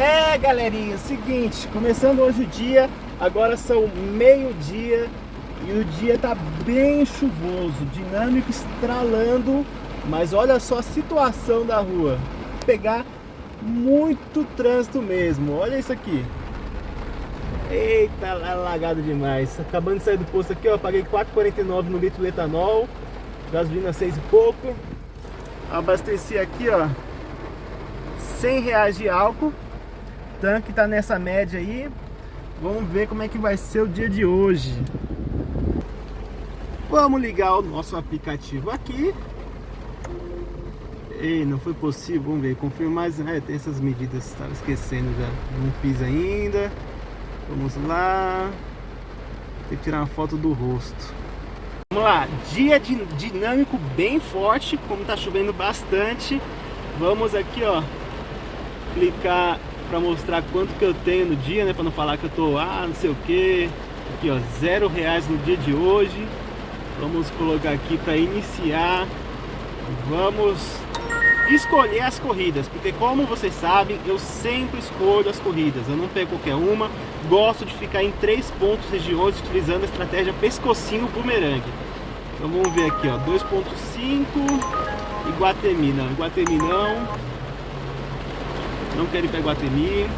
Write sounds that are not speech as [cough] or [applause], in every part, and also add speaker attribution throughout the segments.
Speaker 1: É, galerinha, seguinte, começando hoje o dia, agora são meio-dia e o dia tá bem chuvoso, dinâmico estralando, mas olha só a situação da rua. Pegar muito trânsito mesmo, olha isso aqui. Eita, lagado demais. Acabando de sair do posto aqui, ó, paguei 4,49 no litro de etanol, gasolina 6 e pouco. Abasteci aqui, ó, 100 reais de álcool tanque tá nessa média aí. Vamos ver como é que vai ser o dia de hoje. Vamos ligar o nosso aplicativo aqui. Ei, não foi possível, vamos ver, confirmar, é, tem essas medidas, estava esquecendo já, não fiz ainda. Vamos lá, tem que tirar uma foto do rosto. Vamos lá, dia dinâmico bem forte, como tá chovendo bastante. Vamos aqui, ó, clicar para mostrar quanto que eu tenho no dia, né? Para não falar que eu tô, ah, não sei o que. Aqui, ó, zero reais no dia de hoje. Vamos colocar aqui para iniciar. Vamos escolher as corridas, porque como vocês sabem, eu sempre escolho as corridas. Eu não pego qualquer uma. Gosto de ficar em três pontos regiões utilizando a estratégia pescocinho bumerangue. Então vamos ver aqui, ó, 2.5 Iguatemi, não, Iguatemi não não quero ir para.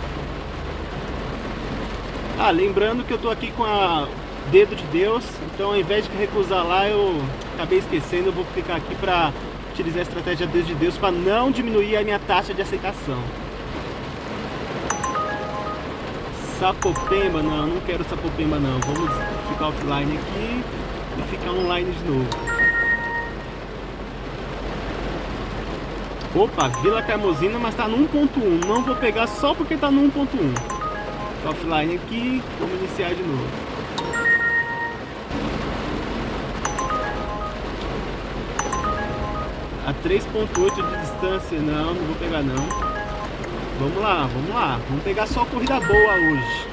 Speaker 1: Ah, lembrando que eu tô aqui com a dedo de Deus, então ao invés de recusar lá, eu acabei esquecendo, eu vou clicar aqui para utilizar a estratégia dedo de Deus para não diminuir a minha taxa de aceitação. Sapopemba, não, não quero Sapopemba não, vamos ficar offline aqui e ficar online de novo. Opa, Vila Carmozina, mas tá no 1.1. Não vou pegar só porque tá no 1.1. Offline aqui, vamos iniciar de novo. A 3.8 de distância, não, não vou pegar não. Vamos lá, vamos lá. Vamos pegar só corrida boa hoje.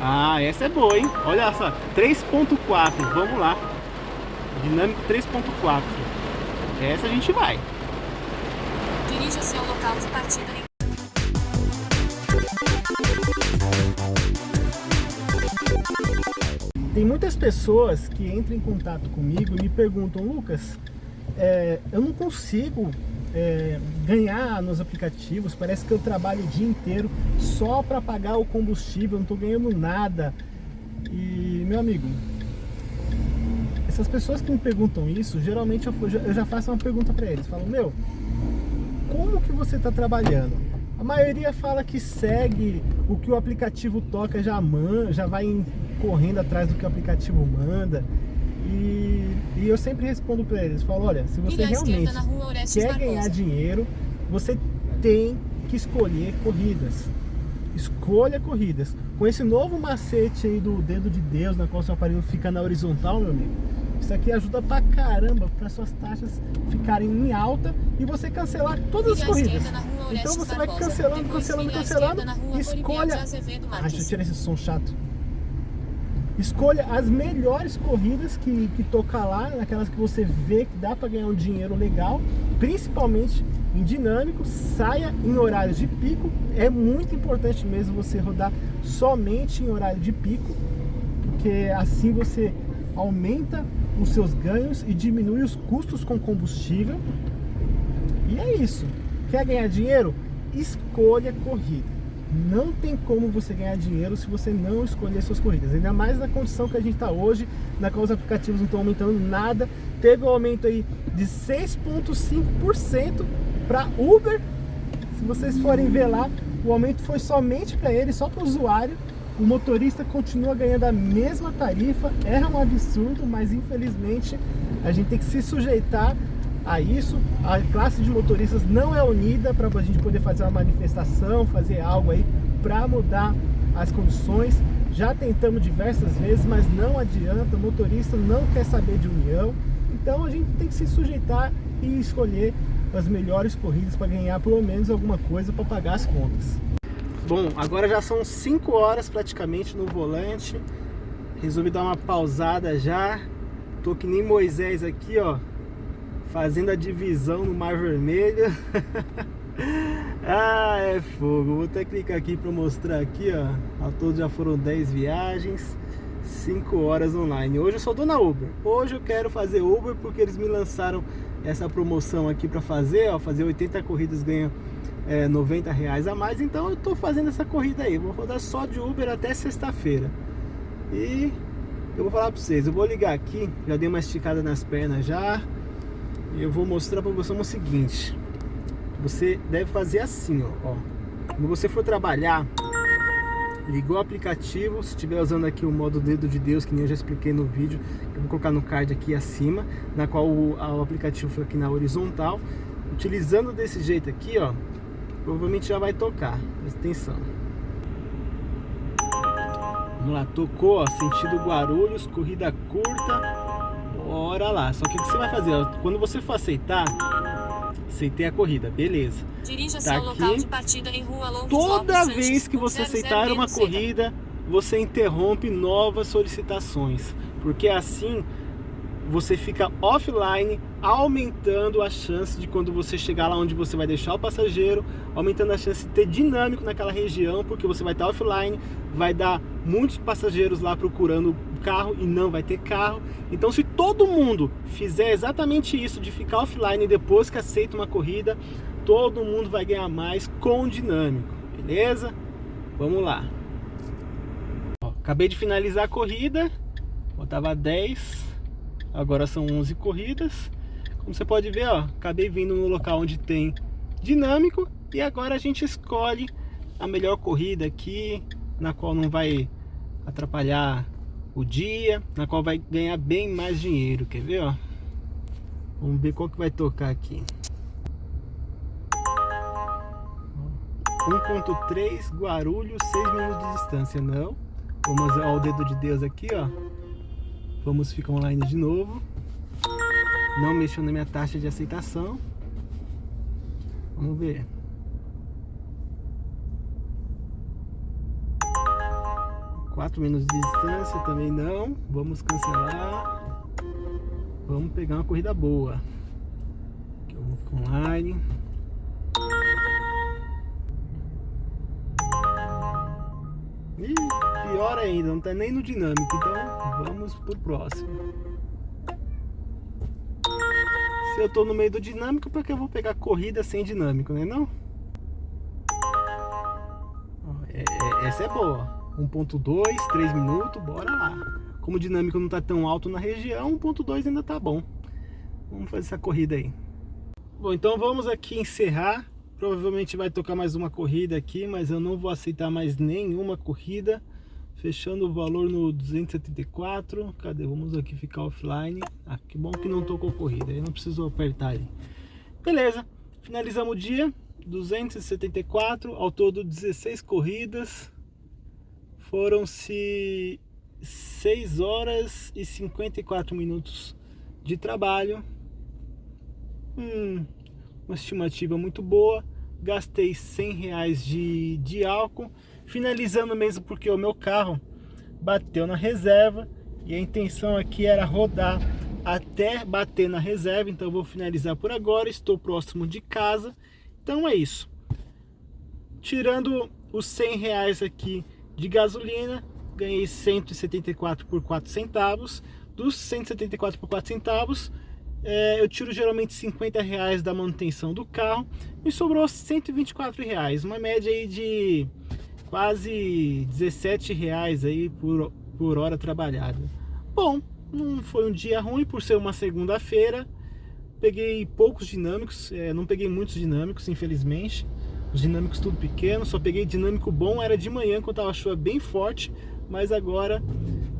Speaker 1: Ah, essa é boa, hein? Olha só, 3.4, vamos lá. Dinâmico 3.4. Essa a gente vai.
Speaker 2: Dirija-se ao local de partida em...
Speaker 1: Tem muitas pessoas que entram em contato comigo e me perguntam, Lucas, é, eu não consigo é, ganhar nos aplicativos, parece que eu trabalho o dia inteiro só para pagar o combustível, não estou ganhando nada. E, meu amigo, essas pessoas que me perguntam isso, geralmente eu, eu já faço uma pergunta para eles. Falo, meu, como que você está trabalhando? A maioria fala que segue o que o aplicativo toca, já, man, já vai correndo atrás do que o aplicativo manda. E, e eu sempre respondo para eles, falo, olha, se você realmente quer ganhar dinheiro, você tem que escolher corridas. Escolha corridas. Com esse novo macete aí do dedo de Deus, na qual seu aparelho fica na horizontal, meu amigo, isso aqui ajuda pra caramba para suas taxas ficarem em alta e você cancelar todas as corridas. Então você vai cancelando, cancelando, cancelando escolha... Ah, deixa eu tirar esse som chato. Escolha as melhores corridas que, que tocar lá, naquelas que você vê que dá para ganhar um dinheiro legal, principalmente em dinâmico, saia em horários de pico. É muito importante mesmo você rodar somente em horário de pico, porque assim você aumenta os seus ganhos e diminui os custos com combustível. E é isso. Quer ganhar dinheiro? Escolha corrida. Não tem como você ganhar dinheiro se você não escolher suas corridas. Ainda mais na condição que a gente está hoje, na qual os aplicativos não estão aumentando nada. Teve um aumento aí de 6,5% para Uber. Se vocês forem ver lá, o aumento foi somente para ele, só para o usuário o motorista continua ganhando a mesma tarifa, é um absurdo, mas infelizmente a gente tem que se sujeitar a isso. A classe de motoristas não é unida para a gente poder fazer uma manifestação, fazer algo aí para mudar as condições. Já tentamos diversas vezes, mas não adianta, o motorista não quer saber de união. Então a gente tem que se sujeitar e escolher as melhores corridas para ganhar pelo menos alguma coisa para pagar as contas. Bom, agora já são 5 horas praticamente no volante. Resolvi dar uma pausada já. Tô que nem Moisés aqui, ó. Fazendo a divisão no Mar Vermelho. [laughs] Ah, é fogo. Vou até clicar aqui para mostrar aqui, ó. Ao todo já foram 10 viagens, 5 horas online. Hoje eu só tô na Uber. Hoje eu quero fazer Uber porque eles me lançaram essa promoção aqui para fazer, ó. Fazer 80 corridas ganha é, 90 reais a mais. Então eu tô fazendo essa corrida aí. Vou rodar só de Uber até sexta-feira. E eu vou falar para vocês. Eu vou ligar aqui. Já dei uma esticada nas pernas já. E eu vou mostrar para vocês o seguinte você deve fazer assim, ó, ó. Quando você for trabalhar, ligou o aplicativo, se estiver usando aqui o modo dedo de Deus, que nem eu já expliquei no vídeo, eu vou colocar no card aqui acima, na qual o, o aplicativo fica aqui na horizontal. Utilizando desse jeito aqui, ó, provavelmente já vai tocar. Presta atenção. Vamos lá, tocou, ó, sentido Guarulhos, corrida curta. Bora lá. Só que o que você vai fazer, ó, quando você for aceitar, aceitei a corrida, beleza.
Speaker 2: Dirija-se tá ao local de partida em Rua Longos
Speaker 1: Toda Lopes vez que você aceitar uma corrida, você interrompe novas solicitações, porque assim você fica offline, aumentando a chance de quando você chegar lá onde você vai deixar o passageiro, aumentando a chance de ter dinâmico naquela região, porque você vai estar offline, vai dar muitos passageiros lá procurando carro e não vai ter carro. Então se todo mundo fizer exatamente isso de ficar offline depois que aceita uma corrida, todo mundo vai ganhar mais com dinâmico, beleza? Vamos lá. Ó, acabei de finalizar a corrida, botava 10, agora são 11 corridas. Como você pode ver, ó, acabei vindo no local onde tem dinâmico e agora a gente escolhe a melhor corrida aqui, na qual não vai atrapalhar o dia, na qual vai ganhar bem mais dinheiro, quer ver, ó? Vamos ver qual que vai tocar aqui. 1.3 Guarulhos, 6 minutos de distância, não. Vamos ao dedo de Deus aqui, ó. Vamos ficar online de novo. Não mexeu na minha taxa de aceitação. Vamos ver. 4 minutos de distância também não. Vamos cancelar. Vamos pegar uma corrida boa. Aqui eu vou ficar online. E pior ainda, não tá nem no dinâmico, então vamos pro próximo. Se eu tô no meio do dinâmico, porque eu vou pegar corrida sem dinâmico, né não? É, é, essa é boa. 1.2, 3 minutos, bora lá. Como o dinâmico não está tão alto na região, 1.2 ainda tá bom. Vamos fazer essa corrida aí. Bom, então vamos aqui encerrar. Provavelmente vai tocar mais uma corrida aqui, mas eu não vou aceitar mais nenhuma corrida. Fechando o valor no 274. Cadê? Vamos aqui ficar offline. Ah, que bom que não tocou corrida. Eu não preciso apertar ali. Beleza. Finalizamos o dia. 274. Ao todo 16 corridas. Foram-se 6 horas e 54 minutos de trabalho. Hum, uma estimativa muito boa. Gastei 100 reais de, de álcool. Finalizando mesmo porque o meu carro bateu na reserva. E a intenção aqui era rodar até bater na reserva. Então vou finalizar por agora. Estou próximo de casa. Então é isso. Tirando os 100 reais aqui de gasolina, ganhei 174 por 4 centavos. Dos 174 por 4 centavos, é, eu tiro geralmente 50 reais da manutenção do carro e sobrou 124 reais, uma média aí de quase 17 reais aí por, por hora trabalhada. Bom, não foi um dia ruim por ser uma segunda-feira. Peguei poucos dinâmicos, é, não peguei muitos dinâmicos, infelizmente. Os dinâmicos tudo pequeno, só peguei dinâmico bom, era de manhã quando tava chuva bem forte, mas agora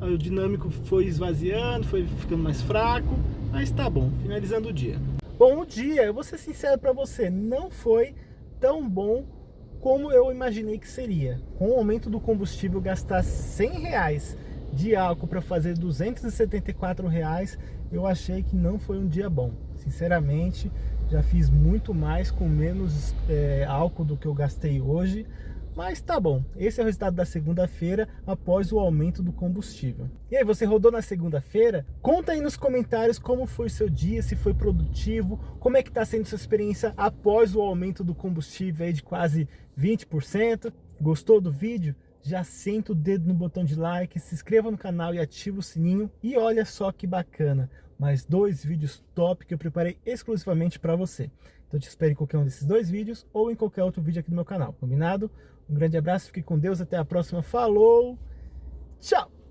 Speaker 1: o dinâmico foi esvaziando, foi ficando mais fraco, mas tá bom, finalizando o dia. Bom, dia, eu vou ser sincero para você, não foi tão bom como eu imaginei que seria. Com o aumento do combustível, gastar 100 reais de álcool para fazer 274 reais, eu achei que não foi um dia bom. Sinceramente, já fiz muito mais com menos é, álcool do que eu gastei hoje. Mas tá bom, esse é o resultado da segunda-feira após o aumento do combustível. E aí, você rodou na segunda-feira? Conta aí nos comentários como foi seu dia, se foi produtivo, como é que tá sendo sua experiência após o aumento do combustível aí de quase 20%. Gostou do vídeo? Já senta o dedo no botão de like, se inscreva no canal e ativa o sininho. E olha só que bacana, mais dois vídeos top que eu preparei exclusivamente para você. Então te espero em qualquer um desses dois vídeos ou em qualquer outro vídeo aqui do meu canal, combinado? Um grande abraço, fique com Deus, até a próxima, falou, tchau!